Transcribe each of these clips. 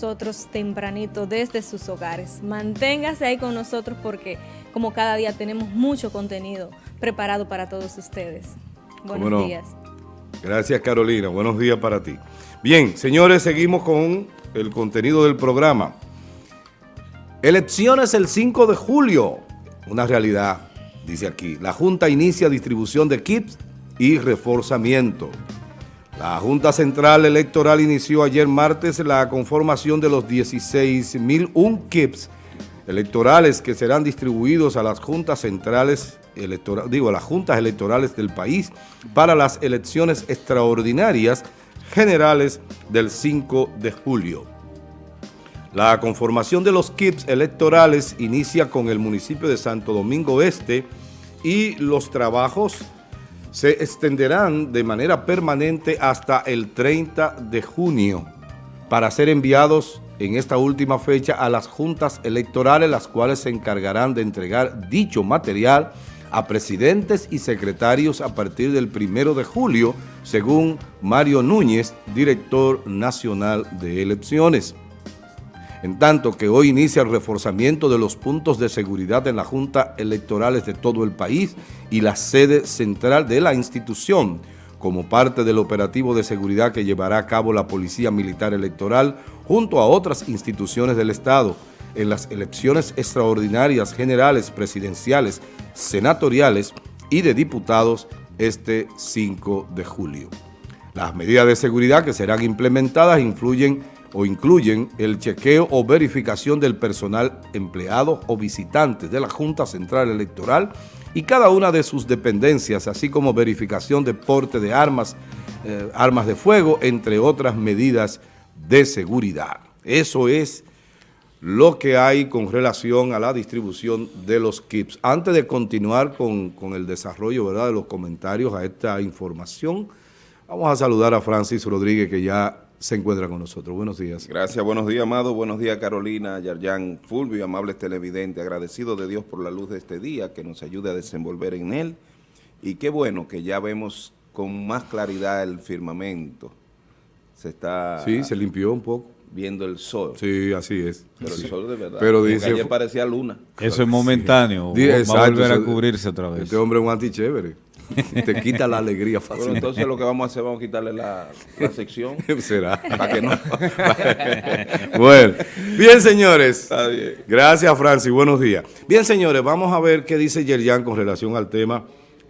nosotros tempranito desde sus hogares. Manténgase ahí con nosotros porque como cada día tenemos mucho contenido preparado para todos ustedes. Buenos días. Gracias Carolina, buenos días para ti. Bien, señores, seguimos con el contenido del programa. Elecciones el 5 de julio, una realidad, dice aquí. La Junta inicia distribución de kits y reforzamiento. La Junta Central Electoral inició ayer martes la conformación de los 16.001 kits electorales que serán distribuidos a las juntas centrales electorales, digo, a las juntas electorales del país para las elecciones extraordinarias generales del 5 de julio. La conformación de los kits electorales inicia con el municipio de Santo Domingo Este y los trabajos se extenderán de manera permanente hasta el 30 de junio para ser enviados en esta última fecha a las juntas electorales, las cuales se encargarán de entregar dicho material a presidentes y secretarios a partir del 1 de julio, según Mario Núñez, director nacional de elecciones. En tanto que hoy inicia el reforzamiento de los puntos de seguridad en la Junta Electorales de todo el país y la sede central de la institución, como parte del operativo de seguridad que llevará a cabo la Policía Militar Electoral junto a otras instituciones del Estado en las elecciones extraordinarias generales, presidenciales, senatoriales y de diputados este 5 de julio. Las medidas de seguridad que serán implementadas influyen o incluyen el chequeo o verificación del personal empleado o visitantes de la Junta Central Electoral y cada una de sus dependencias, así como verificación de porte de armas, eh, armas de fuego, entre otras medidas de seguridad. Eso es lo que hay con relación a la distribución de los kits. Antes de continuar con, con el desarrollo ¿verdad? de los comentarios a esta información, vamos a saludar a Francis Rodríguez, que ya se encuentra con nosotros. Buenos días. Gracias, buenos días, Amado. Buenos días, Carolina, Yarjan, Fulvio, amables televidentes. Agradecido de Dios por la luz de este día, que nos ayude a desenvolver en él. Y qué bueno que ya vemos con más claridad el firmamento. Se está... Sí, se limpió un poco. Viendo el sol. Sí, así es. Pero el sol de verdad. Pero dice... ayer parecía luna. Eso es momentáneo. Sí. Va a volver a cubrirse otra vez. Este hombre es un antichévere. Te quita la alegría fácil. Bueno, entonces lo que vamos a hacer, vamos a quitarle la, la sección. Será. Para que no. bueno, bien señores. Está bien. Gracias Francis, buenos días. Bien señores, vamos a ver qué dice Yerjan con relación al tema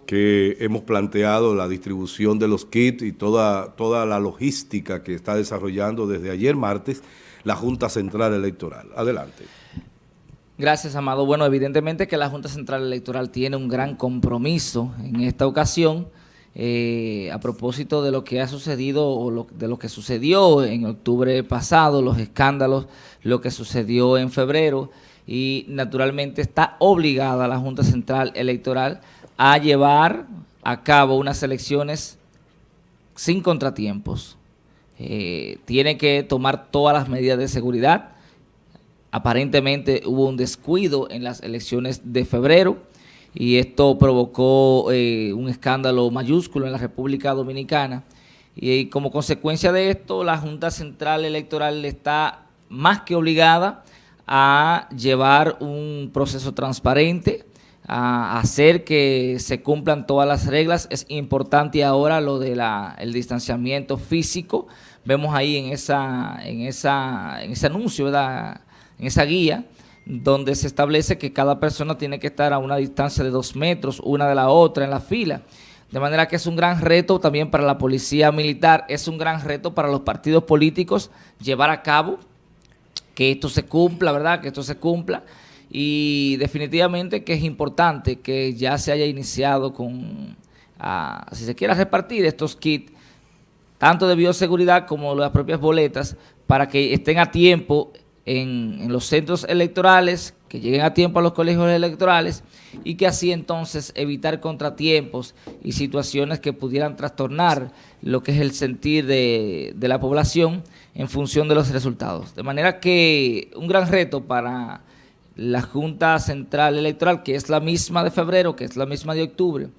que hemos planteado, la distribución de los kits y toda, toda la logística que está desarrollando desde ayer martes la Junta Central Electoral. Adelante. Gracias, Amado. Bueno, evidentemente que la Junta Central Electoral tiene un gran compromiso en esta ocasión eh, a propósito de lo que ha sucedido o lo, de lo que sucedió en octubre pasado, los escándalos, lo que sucedió en febrero y naturalmente está obligada la Junta Central Electoral a llevar a cabo unas elecciones sin contratiempos. Eh, tiene que tomar todas las medidas de seguridad, aparentemente hubo un descuido en las elecciones de febrero y esto provocó eh, un escándalo mayúsculo en la República Dominicana y, como consecuencia de esto la Junta Central Electoral está más que obligada a llevar un proceso transparente, a hacer que se cumplan todas las reglas. Es importante ahora lo del el distanciamiento físico. Vemos ahí en, esa, en, esa, en ese anuncio, ¿verdad?, en esa guía, donde se establece que cada persona tiene que estar a una distancia de dos metros, una de la otra en la fila. De manera que es un gran reto también para la policía militar, es un gran reto para los partidos políticos llevar a cabo que esto se cumpla, ¿verdad? Que esto se cumpla. Y definitivamente que es importante que ya se haya iniciado con, si se quiera repartir estos kits, tanto de bioseguridad como las propias boletas, para que estén a tiempo en, los centros electorales, que lleguen a tiempo a los colegios electorales y que así entonces evitar contratiempos y situaciones que pudieran trastornar lo que es el sentir de, de la población en función de los resultados. De manera que un gran reto para la Junta Central Electoral, que es la misma de febrero, que es la misma de octubre,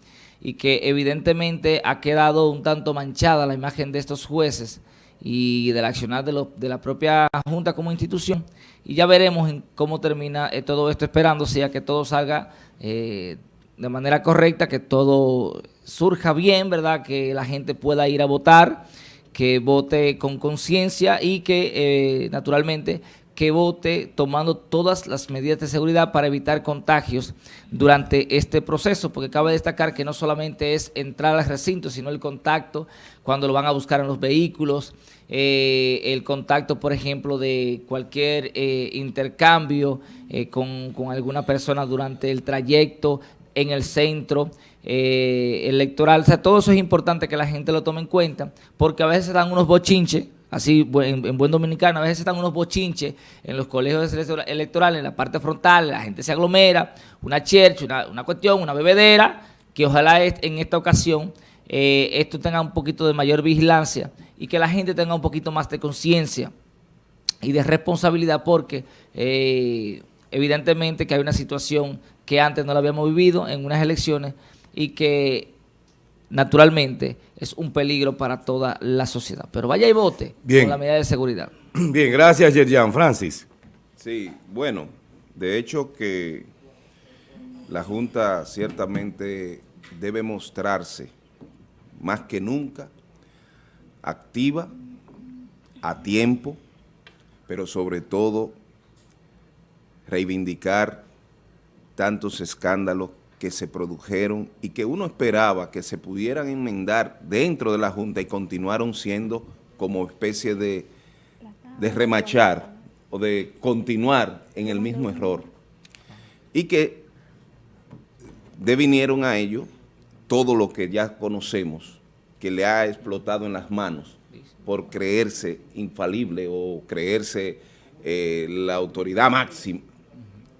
y que evidentemente ha quedado un tanto manchada la imagen de estos jueces, y del accionar de, de la propia Junta como institución. Y ya veremos en cómo termina eh, todo esto, esperando sea que todo salga eh, de manera correcta, que todo surja bien, ¿verdad? Que la gente pueda ir a votar, que vote con conciencia y que, eh, naturalmente, que vote tomando todas las medidas de seguridad para evitar contagios durante este proceso, porque cabe destacar que no solamente es entrar al recinto, sino el contacto cuando lo van a buscar en los vehículos, eh, el contacto, por ejemplo, de cualquier eh, intercambio eh, con, con, alguna persona durante el trayecto en el centro electoral. O sea, todo eso es importante que la gente lo tome en cuenta, porque a veces dan unos bochinches, así en, buen dominicano, a veces están unos bochinches en los colegios electorales, en la parte frontal, la gente se aglomera, una chercha, una, una, cuestión, una bebedera, que ojalá en esta ocasión eh, esto tenga un poquito de mayor vigilancia y que la gente tenga un poquito más de conciencia y de responsabilidad porque eh, evidentemente que hay una situación que antes no la habíamos vivido en unas elecciones y que naturalmente es un peligro para toda la sociedad. Pero vaya y vote Bien. con la medida de seguridad. Bien, gracias Yerjan. Francis. Sí, bueno, de hecho que la Junta ciertamente debe mostrarse más que nunca activa, a tiempo, pero sobre todo reivindicar tantos escándalos que se produjeron y que uno esperaba que se pudieran enmendar dentro de la Junta y continuaron siendo como especie de, remachar o de continuar en el mismo error. Y que devinieron a ello todo lo que ya conocemos, que le ha explotado en las manos por creerse infalible o creerse eh, la autoridad máxima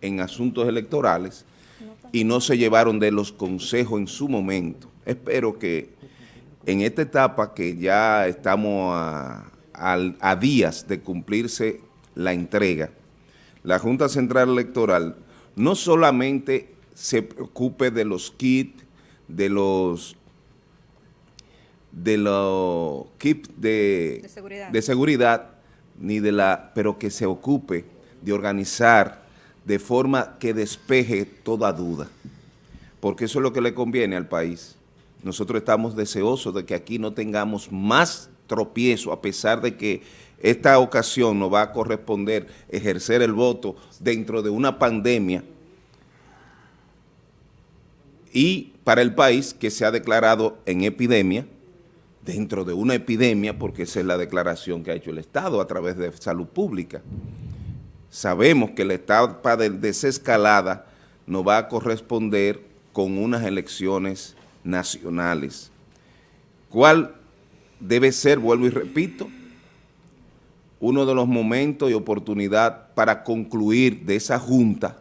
en asuntos electorales, y no se llevaron de los consejos en su momento. Espero que en esta etapa que ya estamos a, a, a días de cumplirse la entrega, la Junta Central Electoral no solamente se preocupe de los kits, de los de los kits de, de, seguridad. de seguridad, ni de la, pero que se ocupe de organizar de forma que despeje toda duda, porque eso es lo que le conviene al país. Nosotros estamos deseosos de que aquí no tengamos más tropiezo, a pesar de que esta ocasión nos va a corresponder ejercer el voto dentro de una pandemia y para el país que se ha declarado en epidemia, dentro de una epidemia, porque esa es la declaración que ha hecho el Estado a través de salud pública sabemos que la etapa de desescalada nos va a corresponder con unas elecciones nacionales. ¿Cuál debe ser, vuelvo y repito, uno de los momentos y oportunidad para concluir de esa junta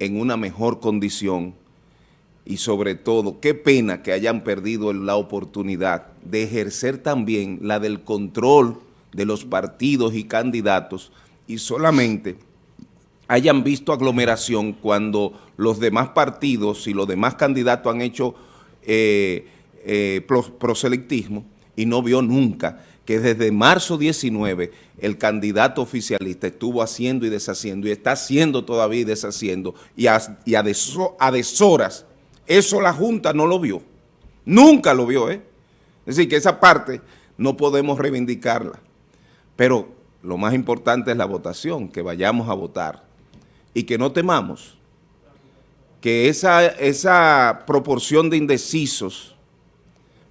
en una mejor condición y sobre todo, qué pena que hayan perdido la oportunidad de ejercer también la del control de los partidos y candidatos y solamente hayan visto aglomeración cuando los demás partidos y los demás candidatos han hecho eh, eh, proselectismo y no vio nunca que desde marzo 19 el candidato oficialista estuvo haciendo y deshaciendo y está haciendo todavía y deshaciendo y a, y a deshoras. Eso la Junta no lo vio. Nunca lo vio, ¿eh? Es decir, que esa parte no podemos reivindicarla. Pero lo más importante es la votación, que vayamos a votar y que no temamos que esa, esa proporción de indecisos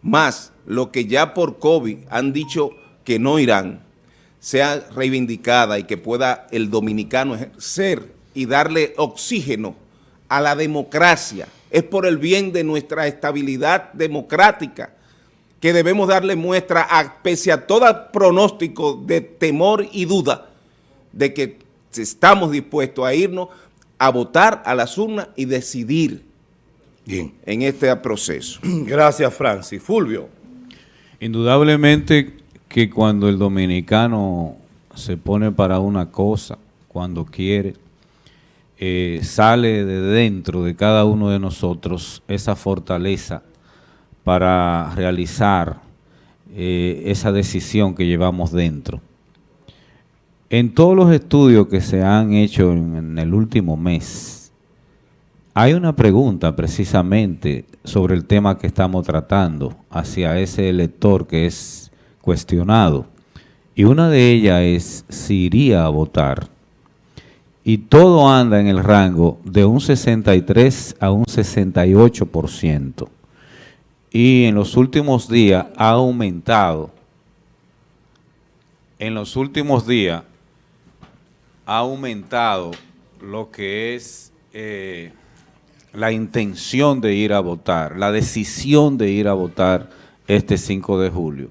más lo que ya por COVID han dicho que no irán, sea reivindicada y que pueda el dominicano ejercer y darle oxígeno a la democracia. Es por el bien de nuestra estabilidad democrática que debemos darle muestra, a, pese a todo pronóstico de temor y duda, de que estamos dispuestos a irnos a votar a las urnas y decidir Bien. en este proceso. Gracias, Francis. Fulvio. Indudablemente que cuando el dominicano se pone para una cosa, cuando quiere, eh, sale de dentro de cada uno de nosotros esa fortaleza para realizar eh, esa decisión que llevamos dentro. En todos los estudios que se han hecho en, el último mes, hay una pregunta precisamente sobre el tema que estamos tratando hacia ese elector que es cuestionado. Y una de ellas es si iría a votar. Y todo anda en el rango de un 63 a un 68%. Y en los últimos días ha aumentado. En los últimos días ha aumentado lo que es eh, la intención de ir a votar, la decisión de ir a votar este 5 de julio.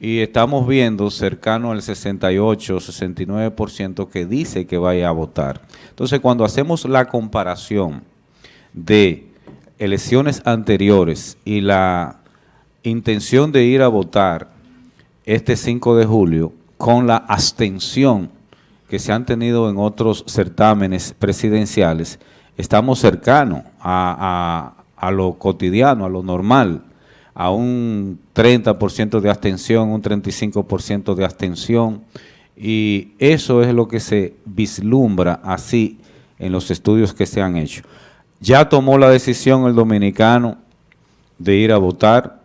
Y estamos viendo cercano al 68, 69% que dice que vaya a votar. Entonces, cuando hacemos la comparación de elecciones anteriores y la intención de ir a votar este 5 de julio con la abstención que se han tenido en otros certámenes presidenciales, estamos cercanos a, lo cotidiano, a lo normal, a un 30% de abstención, un 35% de abstención, y eso es lo que se vislumbra así en los estudios que se han hecho. Ya tomó la decisión el dominicano de ir a votar,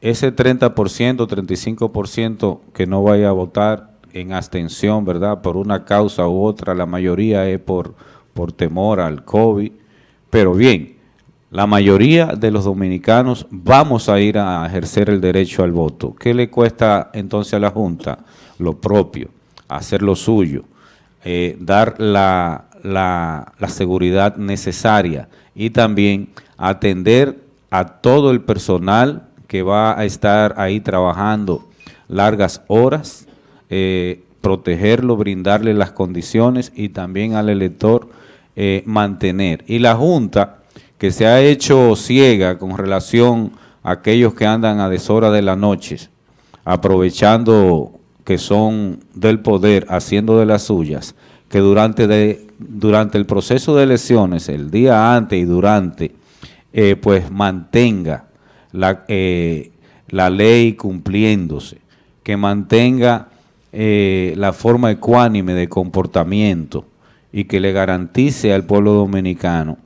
ese 30%, 35% que no vaya a votar, en abstención, ¿verdad? Por una causa u otra, la mayoría es por, por temor al COVID. Pero bien, la mayoría de los dominicanos vamos a ir a ejercer el derecho al voto. ¿Qué le cuesta entonces a la Junta? Lo propio, hacer lo suyo, eh, dar la, la, seguridad necesaria y también atender a todo el personal que va a estar ahí trabajando largas horas, eh, protegerlo, brindarle las condiciones y también al elector eh, mantener. Y la Junta, que se ha hecho ciega con relación a aquellos que andan a deshora de la noche, aprovechando que son del poder, haciendo de las suyas, que durante, de, durante el proceso de elecciones, el día antes y durante, eh, pues mantenga la, la ley cumpliéndose, que mantenga eh, la forma ecuánime de comportamiento y que le garantice al pueblo dominicano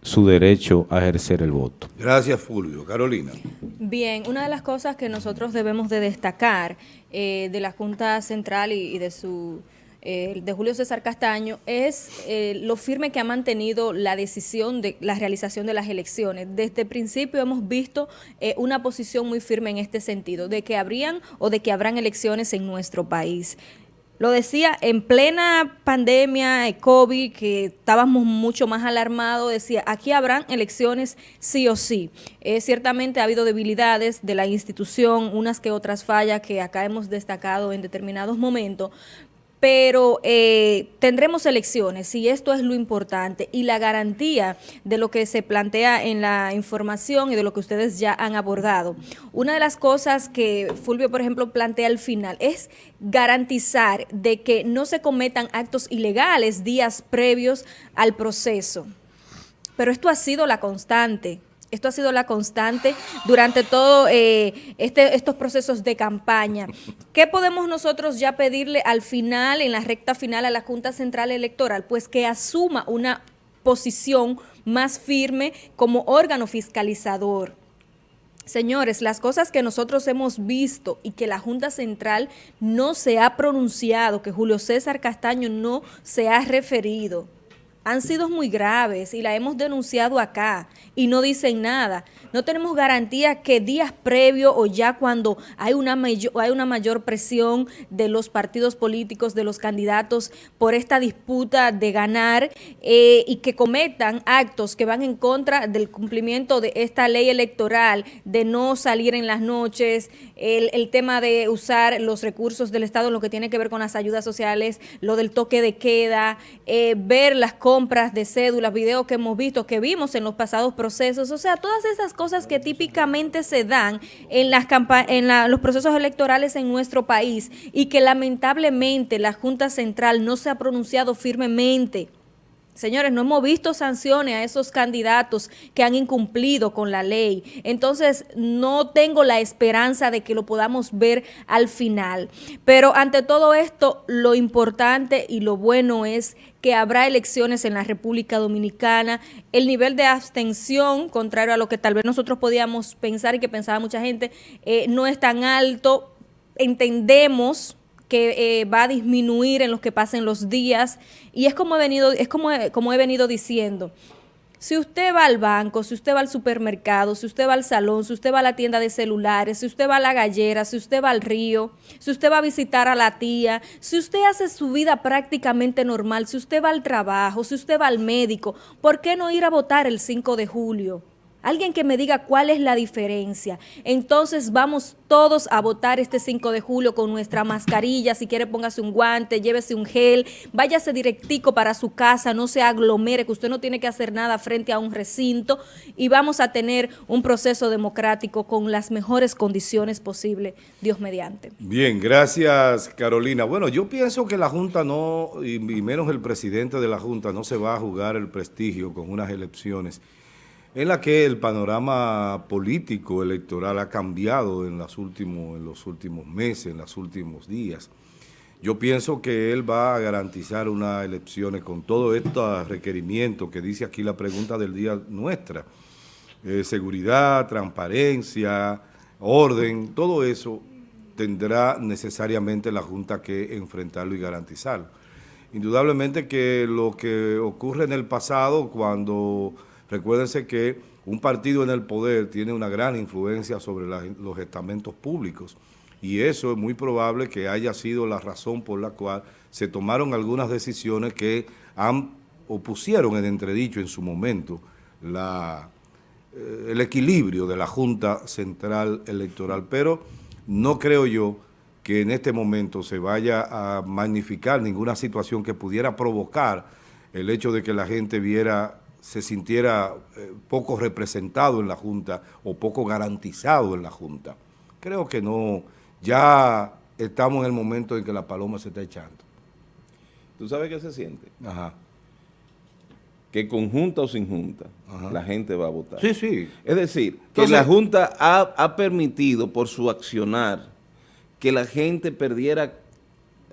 su derecho a ejercer el voto. Gracias, Fulvio. Carolina. Bien, una de las cosas que nosotros debemos de destacar eh, de la Junta Central y de su eh, de Julio César Castaño es eh, lo firme que ha mantenido la decisión de la realización de las elecciones. Desde el principio hemos visto eh, una posición muy firme en este sentido, de que habrían o de que habrán elecciones en nuestro país. Lo decía, en plena pandemia de COVID, que estábamos mucho más alarmados, decía, aquí habrán elecciones sí o sí. ciertamente ha habido debilidades de la institución, unas que otras fallas que acá hemos destacado en determinados momentos, pero eh, tendremos elecciones y esto es lo importante y la garantía de lo que se plantea en la información y de lo que ustedes ya han abordado. Una de las cosas que Fulvio, por ejemplo, plantea al final es garantizar de que no se cometan actos ilegales días previos al proceso. Pero esto ha sido la constante. Esto ha sido la constante durante todos eh, este, estos procesos de campaña. ¿Qué podemos nosotros ya pedirle al final, en la recta final, a la Junta Central Electoral? Pues que asuma una posición más firme como órgano fiscalizador. Señores, las cosas que nosotros hemos visto y que la Junta Central no se ha pronunciado, que Julio César Castaño no se ha referido, han sido muy graves y la hemos denunciado acá y no dicen nada. No tenemos garantía que días previos o ya cuando hay una, mayor, hay una mayor presión de los partidos políticos, de los candidatos por esta disputa de ganar eh, y que cometan actos que van en contra del cumplimiento de esta ley electoral, de no salir en las noches, el, tema de usar los recursos del Estado lo que tiene que ver con las ayudas sociales, lo del toque de queda, eh, ver las compras de cédulas, videos que hemos visto, que vimos en los pasados procesos, o sea, todas esas cosas que típicamente se dan en, las en los procesos electorales en nuestro país y que lamentablemente la Junta Central no se ha pronunciado firmemente Señores, no hemos visto sanciones a esos candidatos que han incumplido con la ley. Entonces, no tengo la esperanza de que lo podamos ver al final. Pero ante todo esto, lo importante y lo bueno es que habrá elecciones en la República Dominicana. El nivel de abstención, contrario a lo que tal vez nosotros podíamos pensar y que pensaba mucha gente, eh, no es tan alto. Entendemos que eh, va a disminuir en los que pasen los días y es como he venido, es como, como he venido diciendo. Si usted va al banco, si usted va al supermercado, si usted va al salón, si usted va a la tienda de celulares, si usted va a la gallera, si usted va al río, si usted va a visitar a la tía, si usted hace su vida prácticamente normal, si usted va al trabajo, si usted va al médico, ¿por qué no ir a votar el 5 de julio? Alguien que me diga cuál es la diferencia. Entonces vamos todos a votar este 5 de julio con nuestra mascarilla. Si quiere póngase un guante, llévese un gel, váyase directico para su casa, no se aglomere, que usted no tiene que hacer nada frente a un recinto y vamos a tener un proceso democrático con las mejores condiciones posibles, Dios mediante. Bien, gracias Carolina. Bueno, yo pienso que la Junta no, y menos el presidente de la Junta, no se va a jugar el prestigio con unas elecciones en la que el panorama político electoral ha cambiado en, los últimos meses, en los últimos días. Yo pienso que él va a garantizar unas elecciones con todo estos requerimientos que dice aquí la pregunta del día nuestra. Eh, seguridad, transparencia, orden, todo eso tendrá necesariamente la Junta que enfrentarlo y garantizarlo. Indudablemente que lo que ocurre en el pasado cuando Recuérdense que un partido en el poder tiene una gran influencia sobre los estamentos públicos. Y eso es muy probable que haya sido la razón por la cual se tomaron algunas decisiones que han o en entredicho en su momento la, eh, el equilibrio de la Junta Central Electoral, pero no creo yo que en este momento se vaya a magnificar ninguna situación que pudiera provocar el hecho de que la gente viera se sintiera eh, poco representado en la Junta o poco garantizado en la Junta. Creo que no, ya estamos en el momento en que la paloma se está echando. ¿Tú sabes qué se siente? Ajá. Que con junta o sin junta, la gente va a votar. Sí, sí. Es decir, que la Junta ha, ha permitido por su accionar que la gente perdiera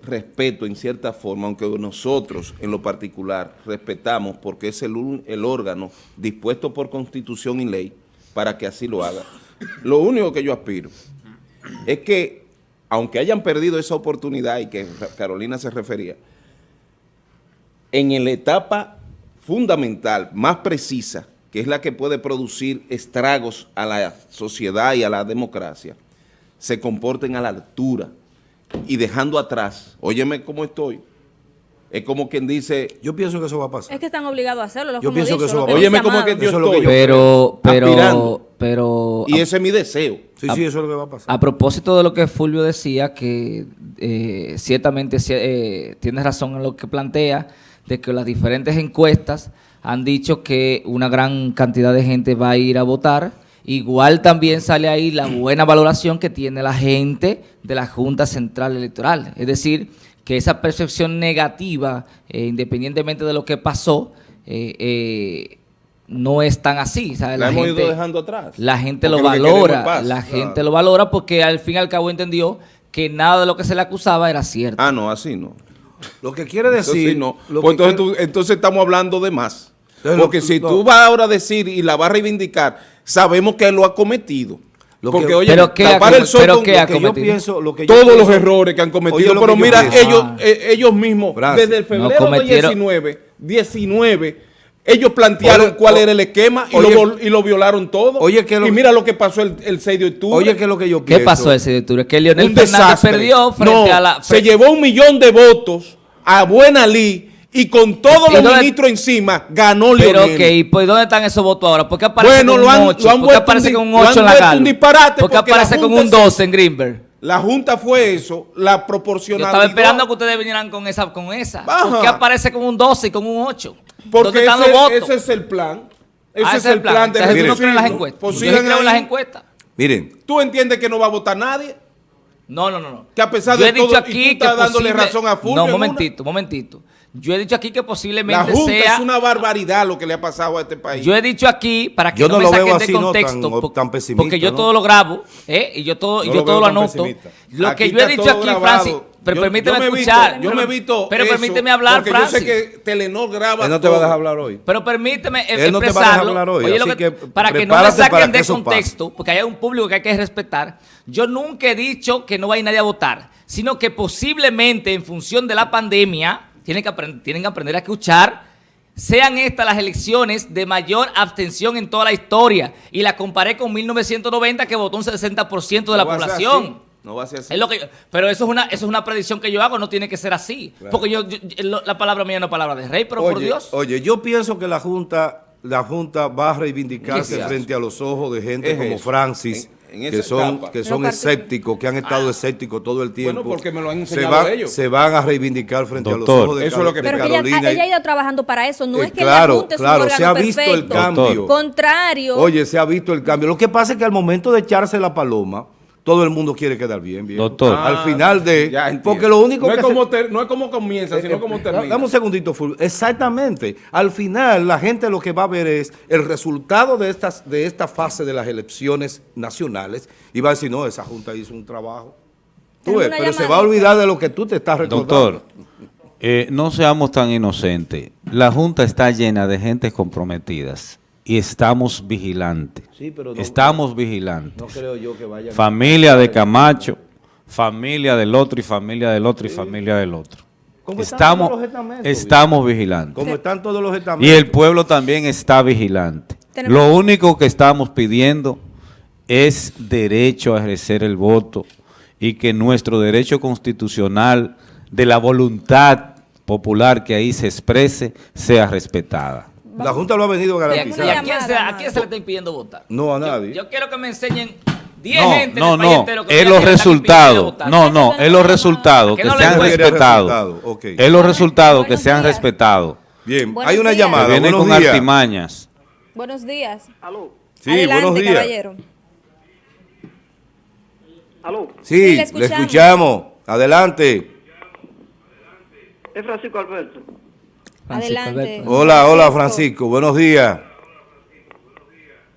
respeto en cierta forma, aunque nosotros en lo particular respetamos porque es el, órgano dispuesto por constitución y ley para que así lo haga. Lo único que yo aspiro es que, aunque hayan perdido esa oportunidad y que Carolina se refería, en la etapa fundamental, más precisa, que es la que puede producir estragos a la sociedad y a la democracia, se comporten a la altura y dejando atrás, óyeme cómo estoy, es como quien dice... Yo pienso que eso va a pasar. Es que están obligados a hacerlo. Yo pienso que eso va a pasar. Óyeme cómo que yo estoy. pero, pero, pero... Y ese es mi deseo. Sí, sí, eso es lo que va a pasar. A propósito de lo que Fulvio decía, que eh, ciertamente eh, tiene razón en lo que plantea, de que las diferentes encuestas han dicho que una gran cantidad de gente va a ir a votar, Igual también sale ahí la buena valoración que tiene la gente de la Junta Central Electoral. Es decir, que esa percepción negativa, eh, independientemente de lo que pasó, eh, eh, no es tan así. La, hemos ido dejando atrás. La gente lo valora, la gente lo valora porque al fin y al cabo entendió que nada de lo que se le acusaba era cierto. Ah, no, así no. Lo que quiere decir... no. Pues entonces, entonces estamos hablando de más. Porque si tú vas ahora a decir y la vas a reivindicar, sabemos que él lo ha cometido. Porque, oye, pero ¿qué tapar el sol que yo pienso, todos los errores que han cometido, pero mira, ellos, ah. eh, ellos mismos, desde el febrero de 19, 19, ellos plantearon cuál era el esquema y, lo, y, lo, violaron todo. Oye, y mira lo que pasó el, 6 de octubre. Oye, ¿qué es lo que yo pienso? ¿Qué pasó el 6 de octubre? Que Leonel Fernández perdió frente a la... se llevó un millón de votos a Buena Lee y con todos los ministros encima ganó Leonel. Pero ok, pues ¿dónde están esos votos ahora? ¿Por qué aparece con un 8? ¿Por qué aparece con un 8 en la un disparate ¿Por qué aparece con un 12 en Greenberg? La Junta fue eso, la proporcionalidad. Yo estaba esperando que ustedes vinieran con esa. Con esa. ¿Por qué aparece con un 12 y con un 8? Porque ese, están los votos? ese es el plan. Ese ah, es el plan, de Entonces, no creen las encuestas. Pues en las encuestas. Miren. ¿Tú entiendes que no va a votar nadie? No, no, no. no. Que a pesar yo de he dicho todo, aquí y tú estás dándole razón a Fulvio. No, momentito, momentito. Yo he dicho aquí que La posiblemente Junta sea... es una barbaridad lo que le ha pasado a este país. Yo he dicho aquí, para que Yo no, no me lo saquen veo de no, contexto, tan- po- tan pesimista, porque yo ¿no? todo lo grabo, ¿eh? y yo todo, y No yo lo todo lo anoto. pesimista. Lo Aquí que yo he dicho aquí, grabado. Francis, pero Yo- permíteme yo me he visto- escuchar. yo me he visto Pero eso, permíteme hablar, porque Francis. yo sé que Telenor graba Él no te va a dejar hablar hoy. Pero permíteme Él no te va a dejar expresarlo. hablar hoy, Oye, lo así que- que para que no me saquen que de pase. contexto, porque hay un público que hay que respetar. Yo nunca he dicho que no va a ir nadie a votar, sino que posiblemente en función de la pandemia, tienen que, aprend- tienen que aprender a escuchar, sean estas las elecciones de mayor abstención en toda la historia. Y la comparé con 1990 que votó un 60% de la No población. No va a ser así. Es lo que yo- pero eso es una eso es una predicción que yo hago, no tiene que ser así. Porque yo, yo- la palabra mía no es palabra de rey, pero por Oye, Dios. oye, yo pienso que la Junta, la Junta va a reivindicarse frente a los ojos de gente Es como eso. Francis, que esa son, etapa. que son escépticos, que han estado escépticos todo el tiempo. Bueno, porque me lo han se van, ellos. se van a reivindicar frente a los ojos de, Eso es lo que- de Pero que ella, Carolina. ella ha ido trabajando para eso, no Eh, es que claro, la Junta es claro, se ha visto el perfecto. cambio. Contrario. Oye, se ha visto el cambio. Lo que pasa es que al momento de echarse la paloma, todo el mundo quiere quedar bien, bien. Doctor. Al final de... Ya porque lo único no que es se- como ter- no es como comienza, sino Eh, como eh, termina. Dame un segundito, Fulvio. Exactamente. Al final, la gente lo que va a ver es el resultado de, estas, de esta fase de las elecciones nacionales y va a decir, no, esa Junta hizo un trabajo. Tú ves, pero se va a olvidar de lo que tú te estás recordando. Doctor, eh, no seamos tan inocentes. La Junta está llena de gente comprometidas y estamos vigilantes. Sí, pero no- estamos vigilantes. No creo yo que vaya Familia de Camacho, familia del otro y familia del otro y familia del otro. Como están Estamos, todos los estamentos, estamos vigilantes. Como están todos los Y estamentos. el pueblo también está vigilante. Tenemos- Lo único que estamos pidiendo es derecho a ejercer el voto y que nuestro derecho constitucional de la voluntad popular que ahí se exprese sea respetada. La Junta lo ha venido ¿Y a, quién se, a llamada, quién se le está impidiendo votar? No, a nadie. Yo, quiero que me enseñen 10 No, gente no, en el país no, entero que es los resultados. No, no, es los resultados Que no respetados. resultado, ok. Es los resultados que Buenos sean días. respetados. Bien, Buenos hay una días. llamada. Buenos con días. artimañas. Buenos días. Aló, Sí, Adelante, buenos días. caballero. aló, Sí, Sí, le le escuchamos. escuchamos. Adelante. es Francisco Alberto. Francisco Adelante. Alberto. Hola, hola Francisco, buenos días.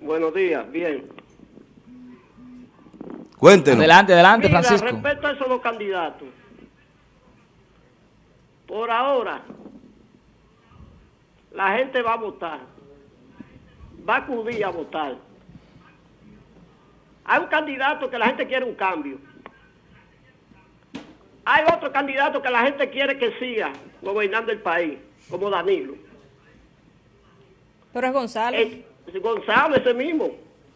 Buenos días, bien. Cuéntenos. Adelante, adelante, Mira, Francisco. respecto a esos dos candidatos, por ahora, la gente va a votar, va a acudir a votar. Hay un candidato que la gente quiere un cambio. Hay otro candidato que la gente quiere que siga gobernando el país, como Danilo. Pero es Gonzalo. Eh, Gonzalo ese mismo,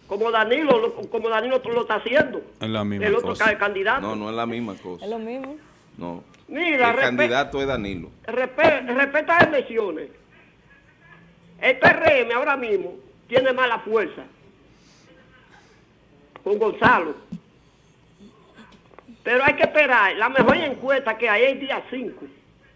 como Danilo, lo- como Danilo lo está haciendo. Es la misma el otro cosa. candidato. No, no es la misma cosa. Es lo mismo. No. Mira, el candidato es Danilo. Respe- respeta las elecciones. El PRM ahora mismo tiene mala fuerza con Gonzalo. Pero hay que esperar. La mejor encuesta que hay es el día 5.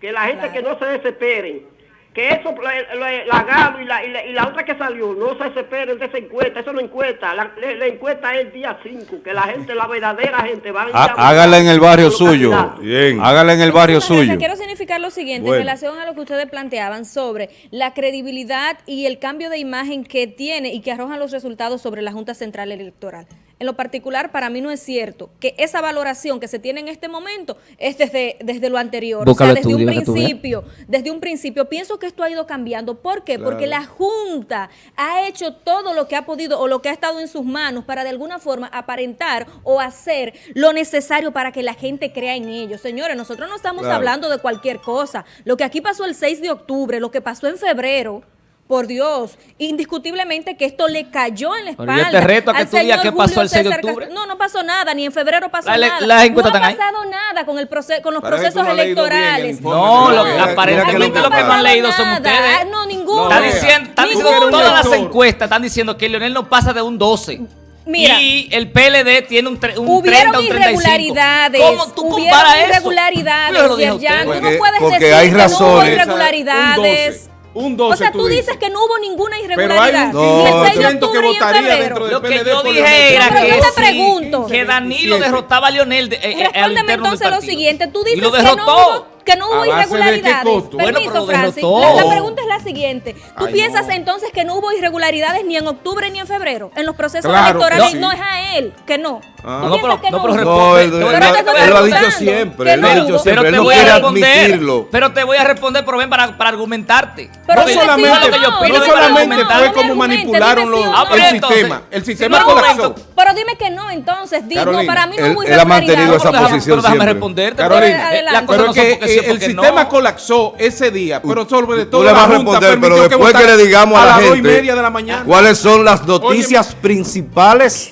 Que la gente Claro. que no se desesperen. Que eso, la, la- la Galo y la, y, la, y la otra que salió, no se desesperen de esa encuesta. Eso no encuesta. La, la- la encuesta es el día 5. Que la gente, la verdadera gente va a... ir a Há- votar Hágala en el barrio suyo. Bien. Hágala en el barrio suyo. Quiero significar lo siguiente Bueno. en relación a lo que ustedes planteaban sobre la credibilidad y el cambio de imagen que tiene y que arrojan los resultados sobre la Junta Central Electoral. En lo particular, para mí no es cierto que esa valoración que se tiene en este momento es desde, desde lo anterior. O sea, desde un principio, desde un principio. Pienso que esto ha ido cambiando. ¿Por qué? Porque la Junta ha hecho todo lo que ha podido o lo que ha estado en sus manos para de alguna forma aparentar o hacer lo necesario para que la gente crea en ellos. Señores, nosotros no estamos Claro. hablando de cualquier cosa. Lo que aquí pasó el 6 de octubre, lo que pasó en febrero. Por Dios, indiscutiblemente que esto le cayó en la Pero espalda. yo te reto a que al tú digas señor qué pasó Julio el 6 de César octubre. Castro. No, no pasó nada, ni en febrero pasó La- la- nada. las encuestas no ha están ahí. pasado nada con, el proce- con los Parece que procesos bien electorales. No, lo, que- aparentemente que lo que no han leído son Nada. ustedes. Ah, No, ninguno. Está diciendo, están Tú diciendo todas las encuestas están diciendo que Leonel no pasa de un 12. Mira. y el PLD tiene un, tre- un 30, Hubieron un 35. irregularidades. ¿Cómo tú hubieron comparas eso? irregularidades, lo usted. Tú no Porque- puedes porque decir hay que no hubo razones. irregularidades. Un 12, o sea, tú, tú dices dices. que no hubo ninguna Pero hay irregularidad. un No, Ni el 6 de 15% que votaría dentro del Lo que PLD yo dije era Pero que, yo te sí, pregunto. que Danilo 27. derrotaba a Leonel de, eh, eh, al Respóndeme entonces lo siguiente. Tú dices que no hubo- que no hubo ¿A base de qué irregularidades. Bueno, Permiso, lo Francis. La, la pregunta es la siguiente. ¿Tú Ay, piensas no. entonces que no hubo irregularidades ni en octubre ni en febrero en los procesos Claro, electorales? no. No. es a él, que no. Ah. ¿Tú No, pero- que no, no pero. No, él, Pero él- estoy él lo ha dicho siempre, él lo ha dicho siempre, él te no voy a admitirlo. Pero te voy a responder, pero ven para, para argumentarte. Pero no dime solamente, sí o lo que yo no, solamente fue como manipularon los- Ah, no. pero el entonces, sistema. El si sistema colapsó. Pero dime que no, entonces. Di, no, Carolina, para mí no él- hubo él ha mantenido esa Pero déjame- posición pero déjame siempre. responderte. Carolina, adelante. cosas Pero que el sistema colapsó ese día, pero sobre todo la Junta responder, pero después que le digamos a la gente media de la mañana. cuáles son las noticias principales